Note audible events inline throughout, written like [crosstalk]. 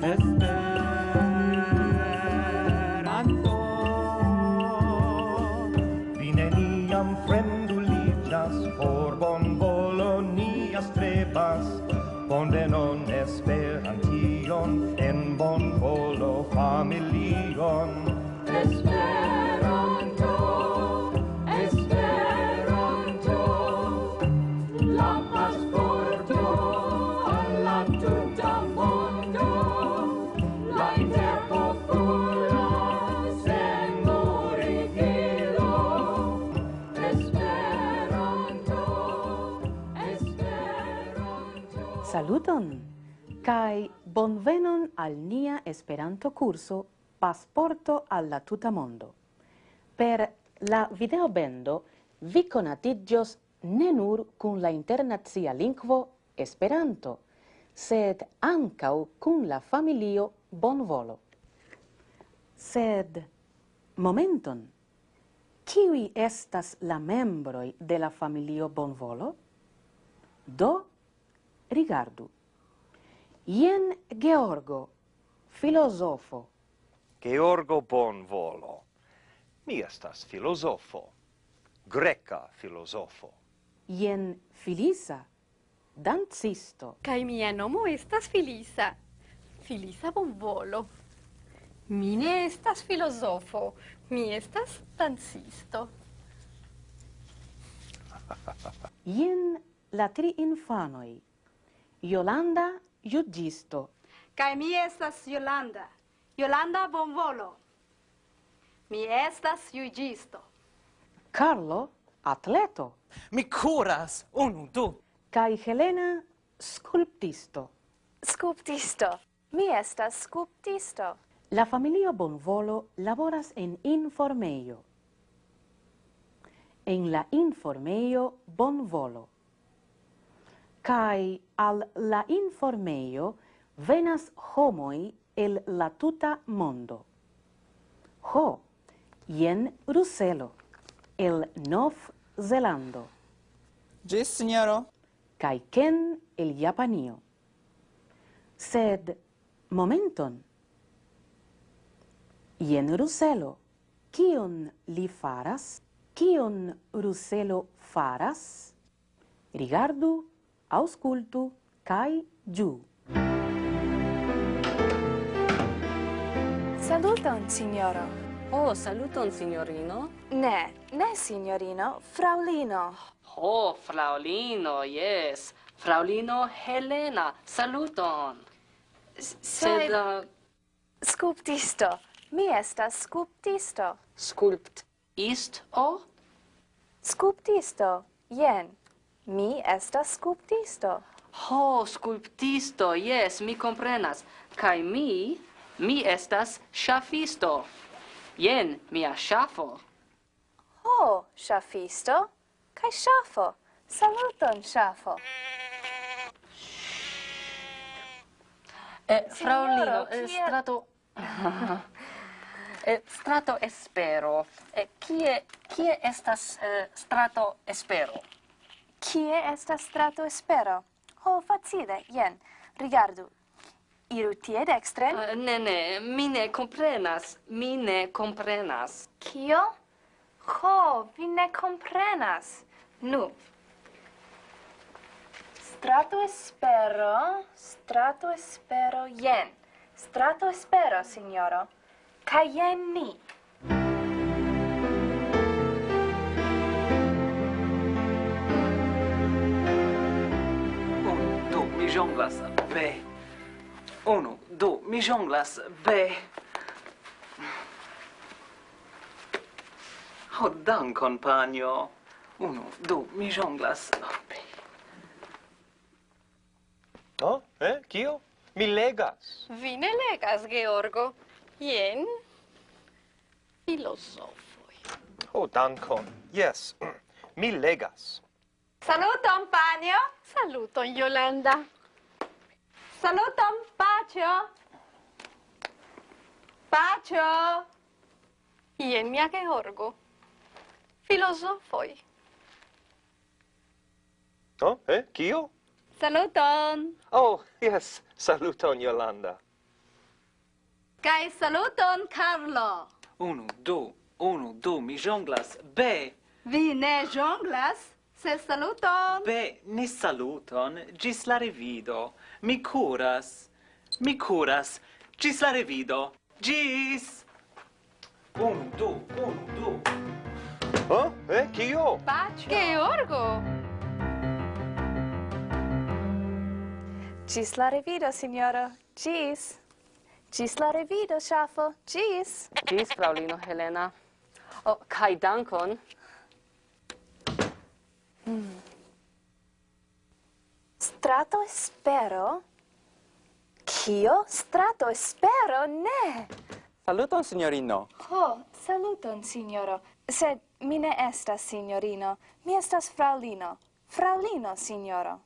As Saluton! Kai bonvenon al nia Esperanto curso Pasporto alla tuta mondo. Per la video bendo vi conatigios ne nur kun la internacia lingvo Esperanto, sed ancau kun la familio Bonvolo. Sed momenton. Kiui estas la membroi de la familio Bonvolo? Do rigardu. Ien Georgo, filosofo. Georgo Bonvolo. Mi estas filosofo. Greca filosofo. Ien Filisa, dancisto. Kai mia nomo estas Filisa. Filisa Bonvolo. Mi ne estas filosofo, mi estas dancisto. Ien la tri infanoi Yolanda juĝisto. Kai mi estas Yolanda. Yolanda bonvolo. Mi estas juĝisto. Carlo atleto. Mi curas unu du. Kai Helena Sculptisto. Sculptisto. Mi estas Sculptisto. La familio Bonvolo laboras en informeio. En la informeio Bonvolo cae al la informeio venas homoi el la tuta mondo. Ho, jen Ruselo, el Nov Zelando. Gis, signoro. Cae Ken el Japanio. Sed, momenton. Jen Ruselo, kion li faras? Kion Ruselo faras? Rigardu auscultu kai giu. Saluton, signoro. Oh, saluton, signorino. Ne, ne, signorino, fraulino. Oh, fraulino, yes. Fraulino Helena, saluton. S Sed... Uh... Sculptisto. Mi estas sculptisto. Sculpt ist o? Sculptisto, jen. Mi estas skulptisto. Ho, skulptisto, jes, mi komprenas. Kaj mi, mi estas ŝafisto. Jen mia ŝafo. Ho, ŝafisto, kaj ŝafo. Saluton, ŝafo. Eh, Fraŭlino, eh, strato... [laughs] eh, strato espero. Eh, kie, kie estas eh, strato espero? Kie estas strato espero? Ho, facile, jen. Rigardu. Iru tie dextren? Uh, ne, ne, mi ne comprenas. Mi ne comprenas. Kio? Ho, vi ne comprenas. Nu. Strato espero, strato espero, jen. Strato espero, signoro. Caien ni. jonglas be. Unu, du, mi jonglas be. Ho oh, dankon, panjo. Unu, du, mi jonglas be. Oh, eh? Kio? Mi legas. Vi ne legas, Georgo. Jen filosofoi. Ho, oh, dankon. Yes, [clears throat] mi legas. Saluton, panjo. Saluton, Yolanda. Saluton, pacio! Pacio! Ien mia Georgo, filosofoi. Oh, eh, kio? Saluton! Oh, yes, saluton, Yolanda. Kai saluton, Carlo! Unu, du, unu, du, mi jonglas, be! Vi ne jonglas? Se saluton! Be, ni saluton, gis la revido. Mi curas, mi curas, gis la revido. Gis! Un, du, un, du. Oh, Eh, kio? Pacio! Georgo! Gis la revido, signoro. Gis! Gis la revido, Schafo. Gis! Gis, fraulino Helena. Oh, kai dankon! Mm. Strato espero? Kio? Strato espero? Ne! Saluton, signorino. Ho, saluton, signoro. Sed mi ne estas signorino. Mi estas fraulino. Fraulino, signoro.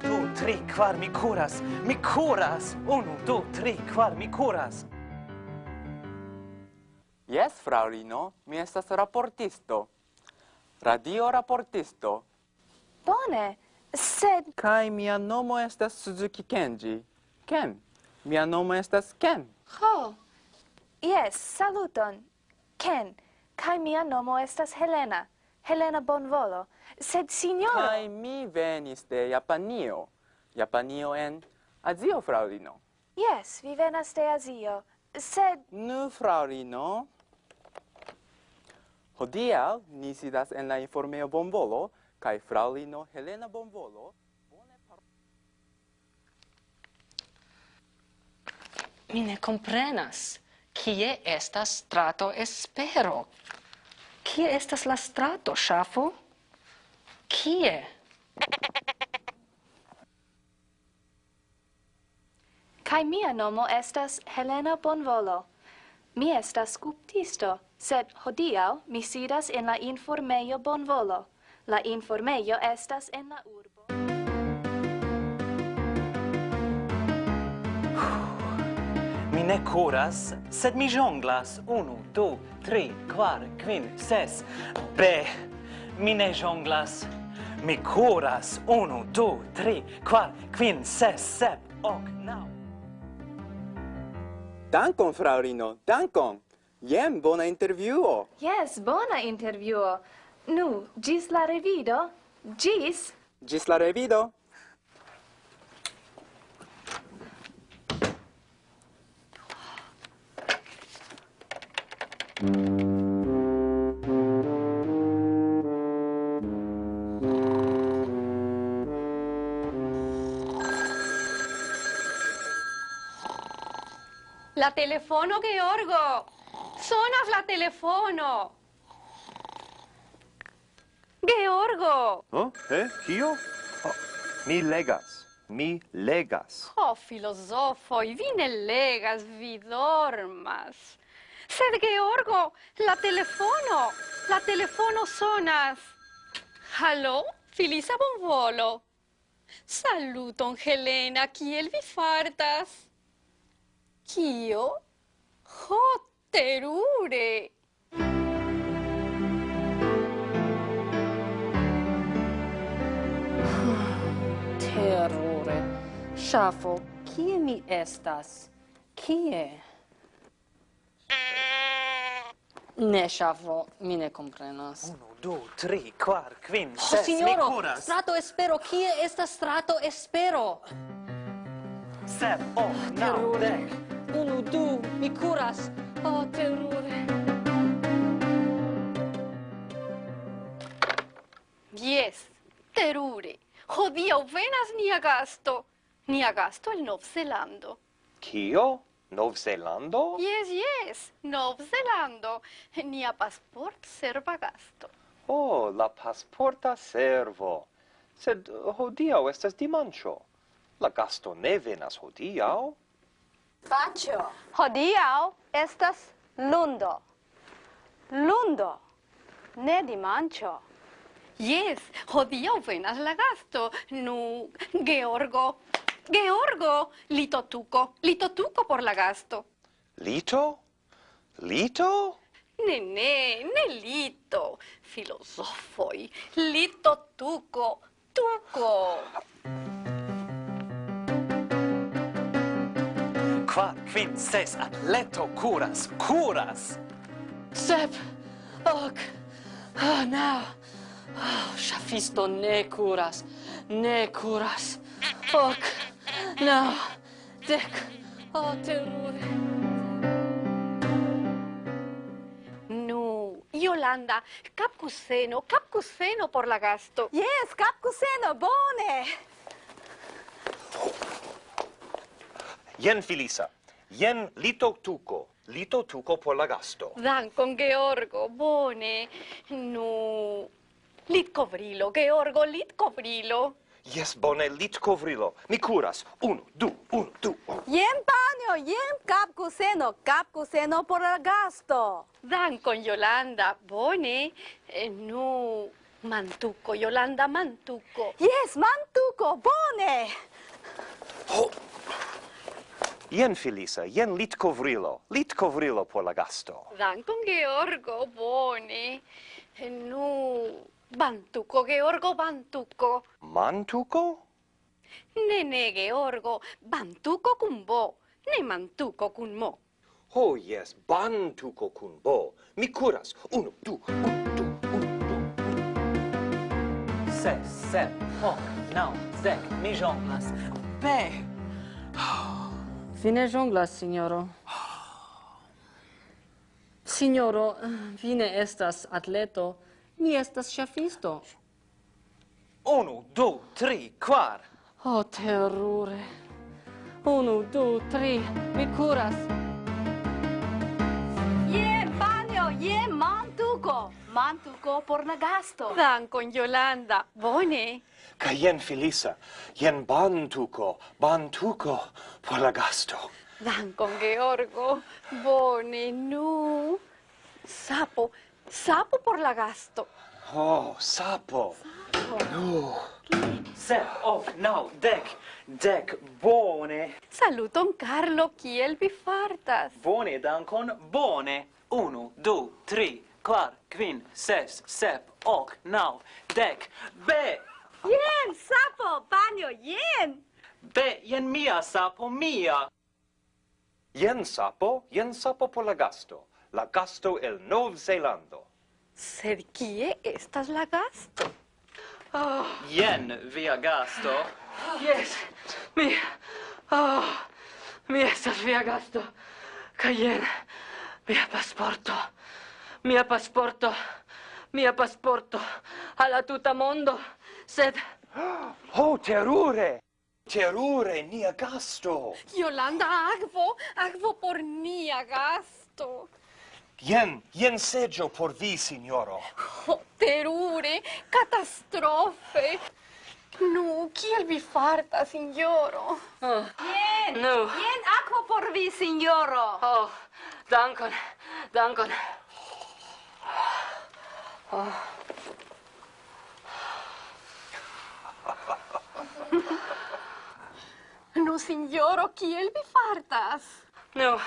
Du, tri, kvar, mi curas. Mi curas. Unu, du, tri, kvar, mi curas. Yes, fraulino. mi estas raportisto radio raportisto. Bone, sed... Kai mia nomo estas Suzuki Kenji. Ken, mia nomo estas Ken. Ho, yes, saluton, Ken. Kai mia nomo estas Helena. Helena Bonvolo. Sed signoro... Kai mi venis de Japanio. Japanio en Azio, fraulino. Yes, vi venas de Azio, sed... Nu, fraulino, Hodiaŭ ni sidas en la informeo Bonvolo kaj fraŭlino Helena Bonvolo Mi ne comprenas. Kie estas strato espero? Kie estas la strato, Ŝafo? Kie? Kai mia nomo estas Helena Bonvolo. Mi estas skulptisto sed hodiau mi sidas en la informeio bonvolo. La informeio estas en la urbo. mi ne curas, sed mi jonglas. Unu, du, tri, quar, quin, ses. Be, mi ne jonglas. Mi curas. Unu, du, tri, quar, quin, ses, sep, ok, nau. Dankon, fraŭlino, dankon! Jen bona intervjuo. Yes, bona intervjuo. Nu, gis la revido. Gis. Gis la revido. La telefono, Georgo! Sonas la telefono! Georgo! Oh, eh? Kio? Oh, mi legas. Mi legas. Oh, filosofoi, vi ne legas, vi dormas. Sed, Georgo, la telefono, la telefono sonas. Hallo, Filisa Bonvolo. Saluton, Helena, kiel vi fartas? Kio? Ho, Terure! [sighs] Terure! Shafo, kie mi estas? Kie? Ne, Shafo, mi ne comprenas. Uno, du, tri, quar, quin, oh, ses, signoro, mi curas! strato espero, kie estas strato espero? Sep, oh, nau, dec! Unu, du, mi curas! Oh, terrore. Yes, terrore. Hodiau venas nia gasto. Nia gasto el Novzelando. Kio? Novzelando? Yes, yes, Novzelando. Nia pasport serva gasto. Oh, la pasporta servo. Sed hodiau estas dimancio. La gasto ne venas hodiau. Pacio! Hodiau! Estas lundo. Lundo, ne dimancho. Yes, hodiaŭ venas la gasto. Nu, Georgo, Georgo, litotuko, litotuko por la gasto. Lito? Lito? Ne, ne, ne lito. Filosofoi, litotuko, tuco. kvar, kvin, ses atleto kuras, kuras! Sep, ok, oh, now, oh, shafisto ne kuras, ne kuras, ok, now, dek, oh, terure. Yolanda, capcuseno, capcuseno por la gasto. Yes, capcuseno, bone! Jen Filisa, jen lito tuco, lito tuco por la gasto. Dankon, Georgo, bone. Nu, lit covrilo, Georgo, lit covrilo. Yes, bone, lit covrilo. Mi curas. Unu, du, unu, du. Unu. Jen panio, jen cap cuseno, cap cuseno por la gasto. Dankon, Yolanda, bone. Eh, nu, mantuco, Yolanda, mantuco. Yes, mantuco, bone. Oh. Jen Felisa, jen lit covrilo, lit covrilo por la gasto. Dankon Georgo, bone. Nu, bantuco, Georgo, bantuco. Mantuco? Ne, ne, Georgo, bantuco cun bo, ne mantuco cun mo. Ho, oh, yes, bantuco cun bo. Mi curas, uno, du, un, du, un, du. Se, se, hoc, nau, zec, mi jonglas, be. Oh. Vi ne jonglas, signoro. Signoro, vi ne estas atleto, mi estas ĉafisto. Unu, du, tri, kvar. Oh, terure. Unu, du, tri, mi curas. Je banjo, je mantuko. Mantuko por la gasto. Dankon, Jolanda. Bone. Ca jen filisa, jen bantuco, bantuco por la gasto. Dankon, Georgo. Bone, nu. Sapo, sapo por la gasto. Oh, sapo. Sapo. Nu. Sep, of, nau, dec, dec, bone. Saluton, Carlo, kiel vi fartas? Bone, dankon, bone. Unu, du, tri, quar, quin, ses, sep, ok, nau, dec, be! Jen, sapo, panjo, jen! Be, jen mia, sapo, mia! Jen sapo, jen sapo por la gasto. La gasto el Nov Zelando. Sed kie estas la gasto? Oh. Jen via gasto. Yes, mi... Oh, mi estas via gasto. Ca jen mia pasporto. Mia pasporto. Mia pasporto. Alla tuta mondo sed... Ho, [gasps] oh, terure! Terure, nia gasto! Jolanda, agvo, agvo por nia gasto! Jen, jen seggio por vi, signoro. Oh, terure, catastrofe! Nu, kiel vi farta, signoro? Oh. Jen, nu. jen aquo por vi, signoro. Oh, dankon, dankon. Oh. Nu, signoro, kiel vi fartas? No,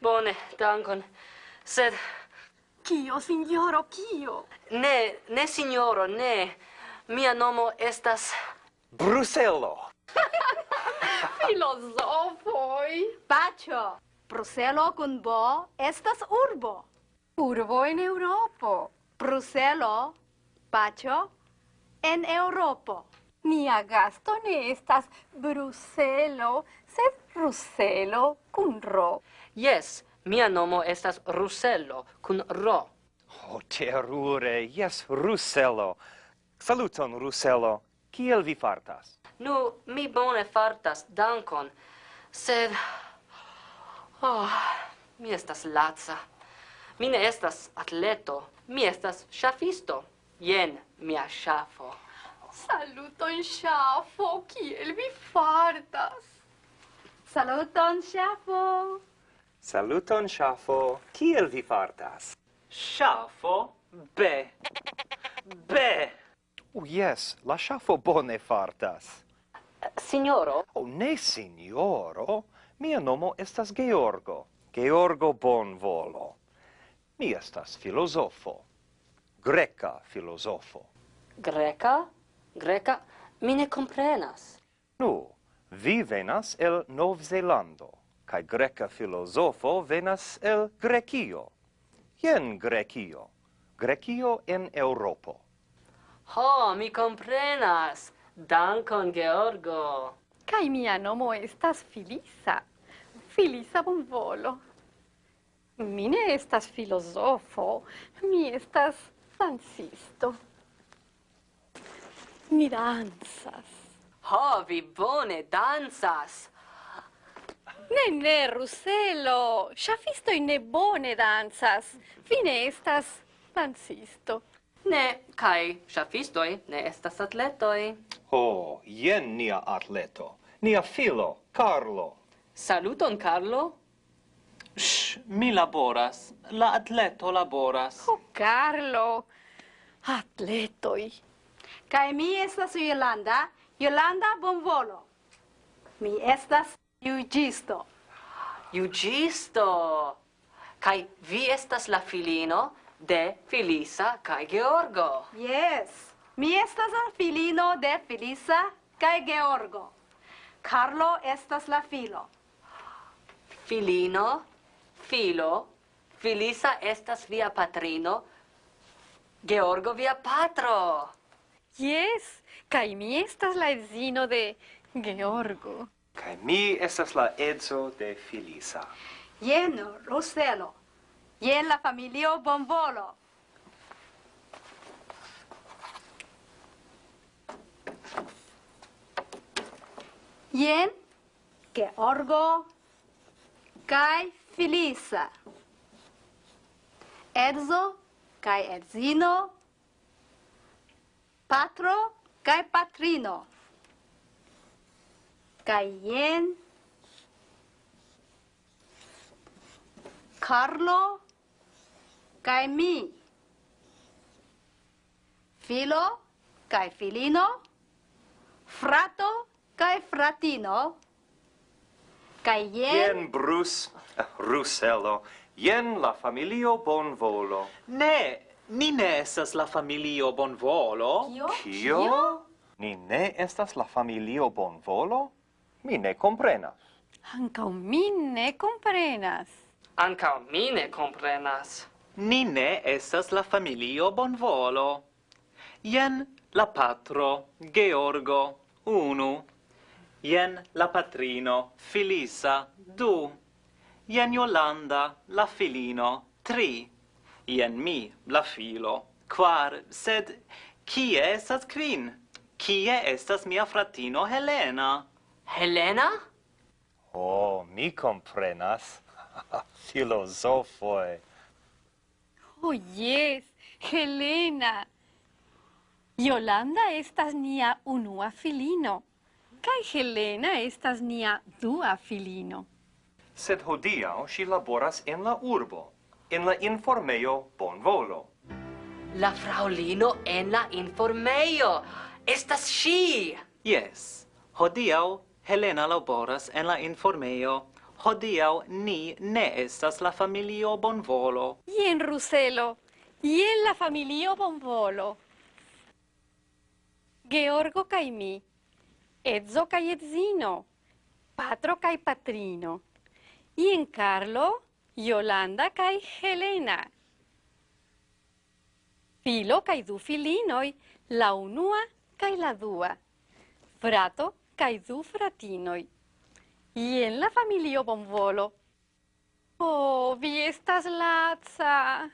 bone, dankon. Sed... Kio, signoro, kio? Ne, ne, signoro, ne. Mia nomo estas... Bruselo. [laughs] Filosofoi. Pacho, Bruselo kun bo estas urbo. Urbo en Europo. Bruselo, Pacho, en Europo. Nia gasto ne estas Bruselo, sed Ruselo kun ro. Yes, mia nomo estas Ruselo kun ro. Oh, terure, yes, Ruselo. Saluton, Ruselo. Kiel vi fartas? Nu, mi bone fartas, dankon. Sed... Oh, mi estas laca. Mi ne estas atleto, mi estas ŝafisto. Jen mia ŝafo. Saluton, Ŝafo, kiel vi fartas? Saluton, Ŝafo! Saluton, Ŝafo, kiel vi fartas? Ŝafo, be! Be! Oh, yes, la ŝafo bone fartas. Signoro? Oh, ne, signoro. Mia nomo estas Georgo. Georgo Bonvolo. Mi estas filosofo. Greca filosofo. Greca? greca, mi ne comprenas. Nu, vi venas el Novzelando, cae greca filosofo venas el Grecio. Ien Grecio, Grecio en Europo. Ho, mi comprenas. Dankon, Georgo. Kai mia nomo estas Filisa. Filisa bonvolo. Mi ne estas filosofo, mi estas dancisto. Mi danzas. Ho, vi bone danzas. Ne, ne, Ruselo. Shafistoi ne bone danzas. Fine estas dancisto. Ne, kai shafistoi ne estas atletoi. Ho, jen nia atleto. Nia filo, Carlo. Saluton, Carlo. Sh, mi laboras. La atleto laboras. Oh, Carlo. Atletoi. Kai mi estas Yolanda, Yolanda Bonvolo. Mi estas juĝisto. Juĝisto! Kai vi estas la filino de Felisa kai Georgo. Yes, mi estas la filino de Felisa kaj Georgo. Carlo estas la filo. Filino, filo, Felisa estas via patrino, Georgo via patro. Yes, kai mi estas la edzino de Georgo. Kai mi estas la edzo de Filisa. Jen Roselo. Jen la familio Bonvolo. Jen Georgo kai Filisa. Edzo kai edzino patro kaj patrino. Kaj jen Carlo kaj mi. Filo kaj filino, frato kaj fratino. Kaj jen... Jen Bruce, Russello, jen la familio bonvolo. Ne, Ni ne estas la familio Bonvolo. Kio? Kio? Ni ne estas la familio Bonvolo? Mi ne comprenas. Anca mi ne comprenas. Anca mi ne comprenas. Ni ne estas la familio Bonvolo. Jen la patro, Georgo, unu. Jen la patrino, Filisa, du. Jen Yolanda, la filino, tri ien mi, la filo, quar, sed kie estas kvin? Kie estas mia fratino Helena? Helena? Oh, mi comprenas. [laughs] Filosofoi. Oh, yes, Helena. Yolanda estas nia unua filino. Kai Helena estas nia dua filino. Sed hodiaŭ ŝi laboras en la urbo, en la informeio bonvolo. La fraulino en la informeio! Estas sci! Yes. Hodiau Helena laboras en la informeio. Hodiau ni ne estas la familio bonvolo. Jen Ruselo, jen la familio bonvolo. Georgo kaj mi, edzo kaj edzino, patro kaj patrino. Jen Carlo, Jolanda kaj Helena. Filo kaj du filinoj, la unua kaj la dua. Frato kaj du fratinoj. Jen la familio bonvolo. Oh, vi estas laca.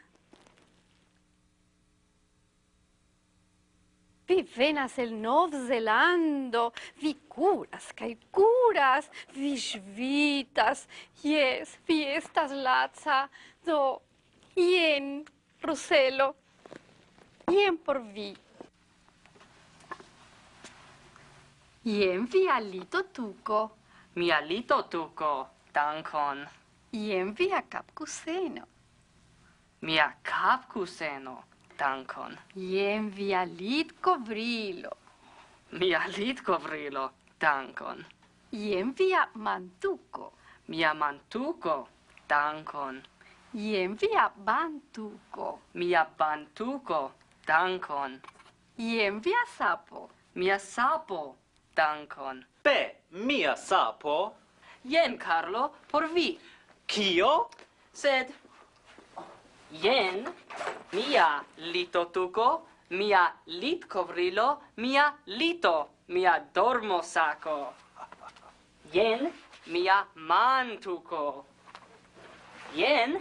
Vi venas el Nov Zelando, vi curas kaj curas, vi ŝvitas, jes, vi estas laca, do jen Ruselo, jen por vi. Jen via lito tuko. Mia lito tuko, dankon. Jen via kapkuseno. Mia capcuseno dankon. Jen via Lidcovrilo. Mia lid kovrilo, dankon. Jen via mantuko. Mia mantuko, dankon. Jen via bantuko. Mia bantuko, dankon. Jen via sapo. Mia sapo, dankon. Be, mia sapo. Jen, Carlo, por vi. Kio? Sed Jen mia litotuko, mia litkovrilo, mia lito, mia dormosako. Jen mia mantuko. Jen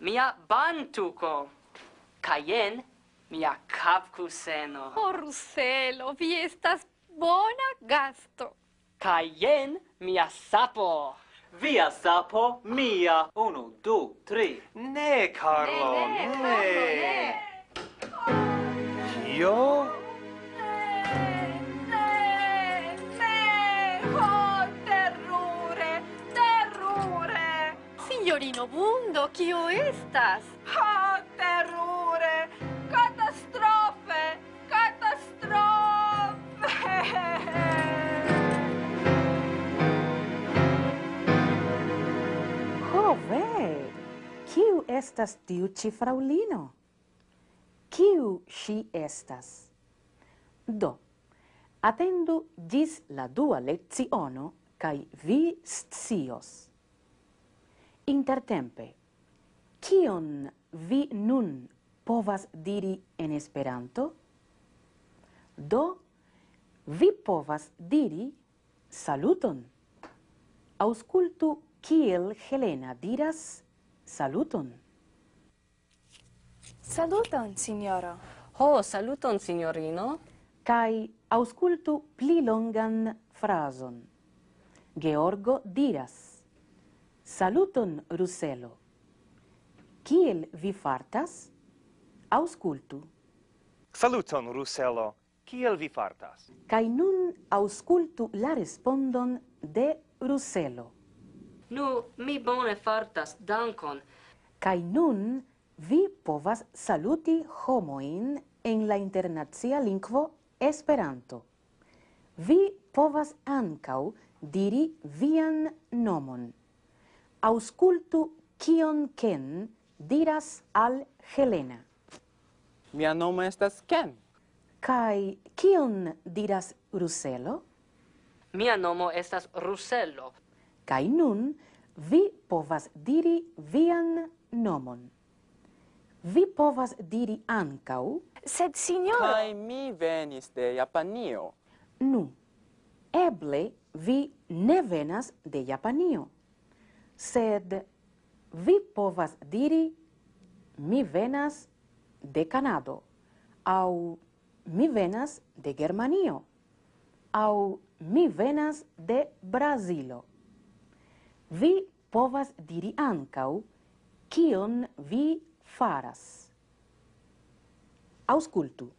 mia bantuko. Kaj jen mia capcuseno. Oh, Ruselo, vi estas bona gasto. Kaj jen mia sapo. Via sapo mia. Uno, du, tri. Ne, Carlo, ne. ne. Carlo, ne. Io? Ne, ne. Oh, terrore, terrore. Signorino Bundo, chio estas? Oh, terrore. estas tiu ci fraulino? Kiu si estas? Do, atendu gis la dua leciono, cae vi scios. Intertempe, kion vi nun povas diri en Esperanto? Do, vi povas diri saluton. Auscultu kiel Helena diras Saluton. Saluton, signoro. Ho, saluton, signorino. Kai auscultu pli longan frason. Georgo diras. Saluton, Ruselo. Kiel vi fartas? Auscultu. Saluton, Ruselo. Kiel vi fartas? Kai nun auscultu la respondon de Ruselo. Nu, mi bone fartas, dankon. Kai nun vi povas saluti homoin en la internacia lingvo Esperanto. Vi povas ankaŭ diri vian nomon. Auscultu kion Ken diras al Helena. Mia nomo estas Ken. Kai kion diras Ruselo? Mia nomo estas Ruselo. Kai nun vi povas diri vian nomon. Vi povas diri ancau... Sed, signor... Kai mi venis de Japanio. Nu, eble vi ne venas de Japanio. Sed vi povas diri mi venas de Canado au mi venas de Germanio au mi venas de Brazilo. Vi povas diri ancau kion vi faras. Auscultu.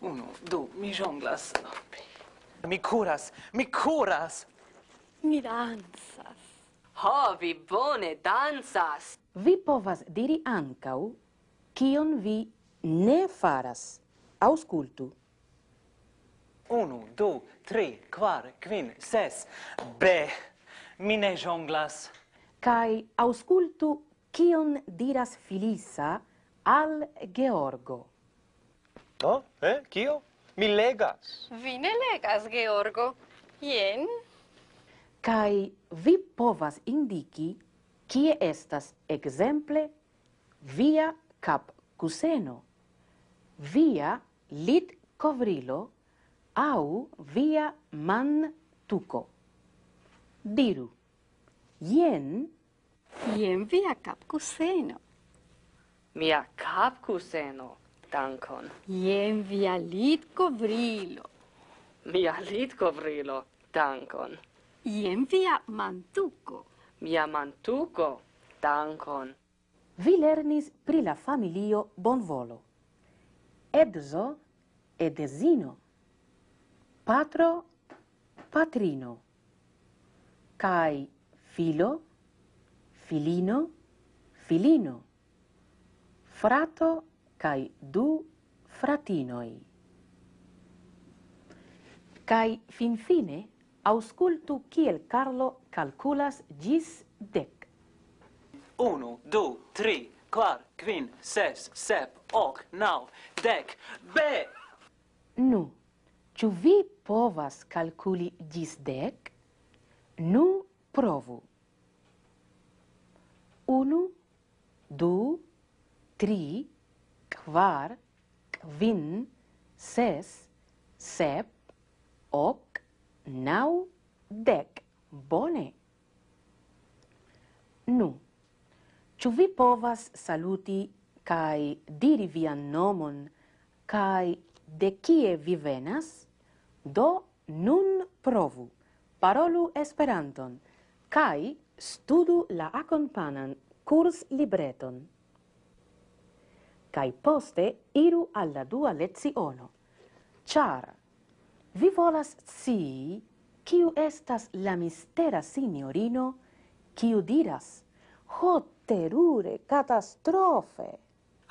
Uno, du, mi jonglas. Mi curas, mi curas. Mi danzas. Ho, vi bone danzas. Vi povas diri ancau kion vi ne faras. Auscultu. Uno, du, tri, quar, quin, ses. Be mi ne jonglas. Kai auscultu kion diras Filisa al Georgo. No, eh, kio? Mi legas. Vi ne legas, Georgo. Jen. Kai vi povas indiki kie estas exemple via cap cuseno, via lit covrilo au via man tuco. Diru, jen... Jen via capcuseno. Mia capcuseno, dankon. Jen via litcovrilo. Mia litcovrilo, dankon. Jen via mantuco. Mia mantuco, dankon. Vi lernis pri la familio bonvolo. Edzo, edezino. Patro, patrino kai filo, filino, filino, frato kai du fratinoi. Kai finfine auscultu kiel Carlo calculas gis dec. Unu, du, tri, quar, quin, ses, sep, hoc, nau, dec, be! Nu, ciu vi povas calculi gis dec? Nu provu. Unu, du, tri, kvar, kvin, ses, sep, ok, nau, dek. Bone. Nu, ĉu vi povas saluti kaj diri vian nomon kaj de kie vi venas? Do nun provu parolu Esperanton kai studu la akompanan kurs libreton. kai poste iru al la dua leciono, char vi volas scii kiu estas la mistera signorino kiu diras ho terure katastrofe.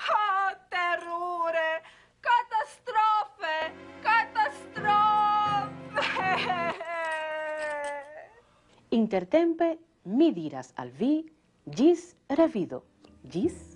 Ho terure! Intertempe mi diras al vi gis revido. Gis